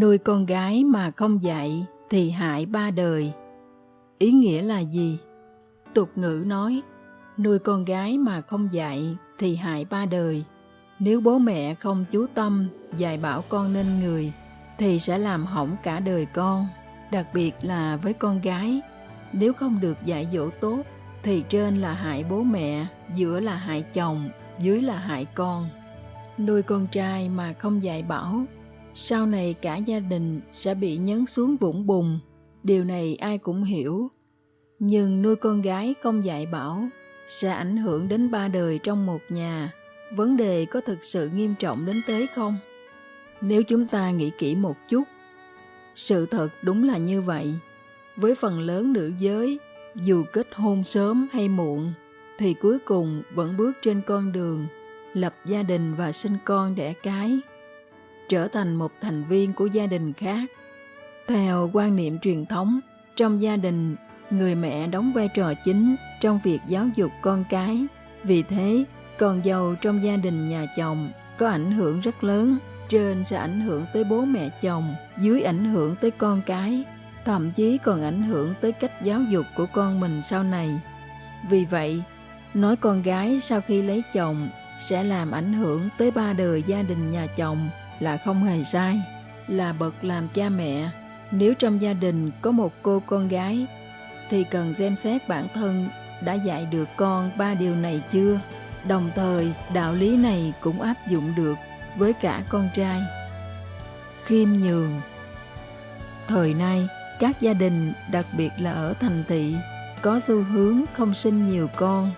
nuôi con gái mà không dạy thì hại ba đời. Ý nghĩa là gì? Tục ngữ nói, nuôi con gái mà không dạy thì hại ba đời. Nếu bố mẹ không chú tâm, dạy bảo con nên người, thì sẽ làm hỏng cả đời con, đặc biệt là với con gái. Nếu không được dạy dỗ tốt, thì trên là hại bố mẹ, giữa là hại chồng, dưới là hại con. Nuôi con trai mà không dạy bảo sau này cả gia đình sẽ bị nhấn xuống vũng bùn. Điều này ai cũng hiểu. Nhưng nuôi con gái không dạy bảo sẽ ảnh hưởng đến ba đời trong một nhà. Vấn đề có thực sự nghiêm trọng đến thế không? Nếu chúng ta nghĩ kỹ một chút, sự thật đúng là như vậy. Với phần lớn nữ giới, dù kết hôn sớm hay muộn, thì cuối cùng vẫn bước trên con đường lập gia đình và sinh con đẻ cái trở thành một thành viên của gia đình khác. Theo quan niệm truyền thống, trong gia đình, người mẹ đóng vai trò chính trong việc giáo dục con cái. Vì thế, con dâu trong gia đình nhà chồng có ảnh hưởng rất lớn, trên sẽ ảnh hưởng tới bố mẹ chồng, dưới ảnh hưởng tới con cái, thậm chí còn ảnh hưởng tới cách giáo dục của con mình sau này. Vì vậy, nói con gái sau khi lấy chồng sẽ làm ảnh hưởng tới ba đời gia đình nhà chồng là không hề sai, là bậc làm cha mẹ. Nếu trong gia đình có một cô con gái, thì cần xem xét bản thân đã dạy được con ba điều này chưa? Đồng thời, đạo lý này cũng áp dụng được với cả con trai. Khiêm nhường. Thời nay, các gia đình, đặc biệt là ở thành thị, có xu hướng không sinh nhiều con.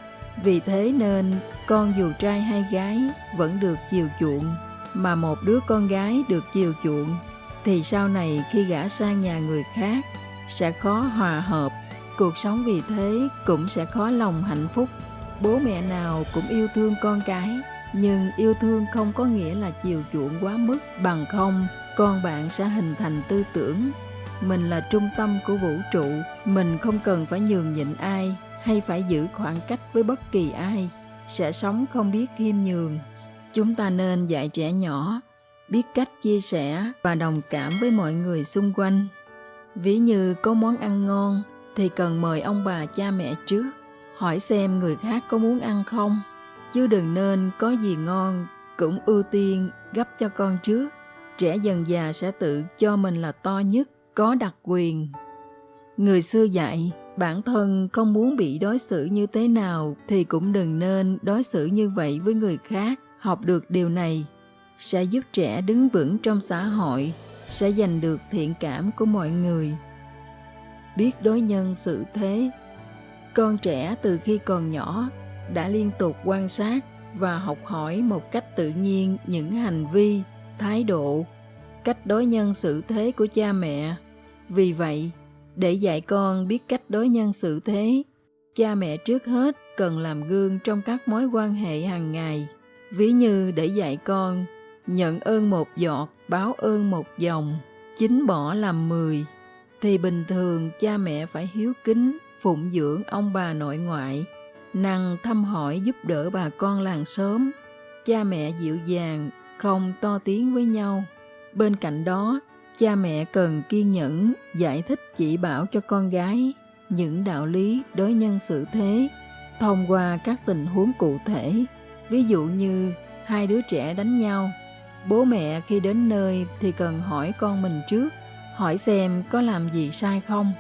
Vì thế nên, con dù trai hay gái vẫn được chiều chuộng mà một đứa con gái được chiều chuộng, thì sau này khi gả sang nhà người khác, sẽ khó hòa hợp. Cuộc sống vì thế cũng sẽ khó lòng hạnh phúc. Bố mẹ nào cũng yêu thương con cái, nhưng yêu thương không có nghĩa là chiều chuộng quá mức. Bằng không, con bạn sẽ hình thành tư tưởng. Mình là trung tâm của vũ trụ, mình không cần phải nhường nhịn ai hay phải giữ khoảng cách với bất kỳ ai. Sẽ sống không biết khiêm nhường chúng ta nên dạy trẻ nhỏ biết cách chia sẻ và đồng cảm với mọi người xung quanh. Ví như có món ăn ngon thì cần mời ông bà cha mẹ trước, hỏi xem người khác có muốn ăn không. Chứ đừng nên có gì ngon cũng ưu tiên gấp cho con trước. Trẻ dần già sẽ tự cho mình là to nhất, có đặc quyền. Người xưa dạy, bản thân không muốn bị đối xử như thế nào thì cũng đừng nên đối xử như vậy với người khác học được điều này sẽ giúp trẻ đứng vững trong xã hội, sẽ giành được thiện cảm của mọi người. Biết đối nhân xử thế, con trẻ từ khi còn nhỏ đã liên tục quan sát và học hỏi một cách tự nhiên những hành vi, thái độ, cách đối nhân xử thế của cha mẹ. Vì vậy, để dạy con biết cách đối nhân xử thế, cha mẹ trước hết cần làm gương trong các mối quan hệ hàng ngày ví như để dạy con, nhận ơn một giọt, báo ơn một dòng chính bỏ làm mười. Thì bình thường cha mẹ phải hiếu kính, phụng dưỡng ông bà nội ngoại. Năng thăm hỏi giúp đỡ bà con làng xóm. Cha mẹ dịu dàng, không to tiếng với nhau. Bên cạnh đó, cha mẹ cần kiên nhẫn, giải thích chỉ bảo cho con gái những đạo lý đối nhân xử thế, thông qua các tình huống cụ thể ví dụ như hai đứa trẻ đánh nhau, bố mẹ khi đến nơi thì cần hỏi con mình trước, hỏi xem có làm gì sai không.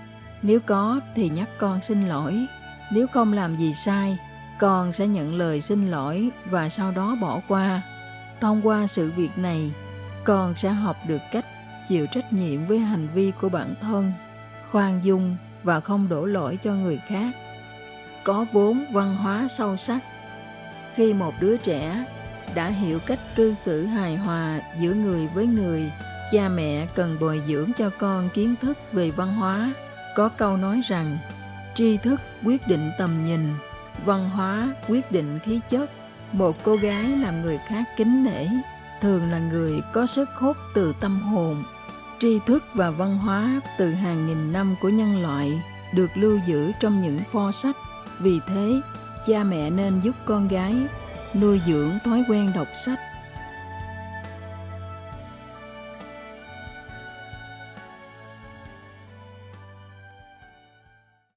Nếu có thì nhắc con xin lỗi. Nếu không làm gì sai, con sẽ nhận lời xin lỗi và sau đó bỏ qua. Thông qua sự việc này, con sẽ học được cách chịu trách nhiệm với hành vi của bản thân, khoan dung và không đổ lỗi cho người khác. Có vốn văn hóa sâu sắc khi một đứa trẻ đã hiểu cách cư xử hài hòa giữa người với người, cha mẹ cần bồi dưỡng cho con kiến thức về văn hóa. Có câu nói rằng, tri thức quyết định tầm nhìn, văn hóa quyết định khí chất. Một cô gái làm người khác kính nể, thường là người có sức hút từ tâm hồn. Tri thức và văn hóa từ hàng nghìn năm của nhân loại được lưu giữ trong những pho sách. Vì thế cha mẹ nên giúp con gái nuôi dưỡng thói quen đọc sách.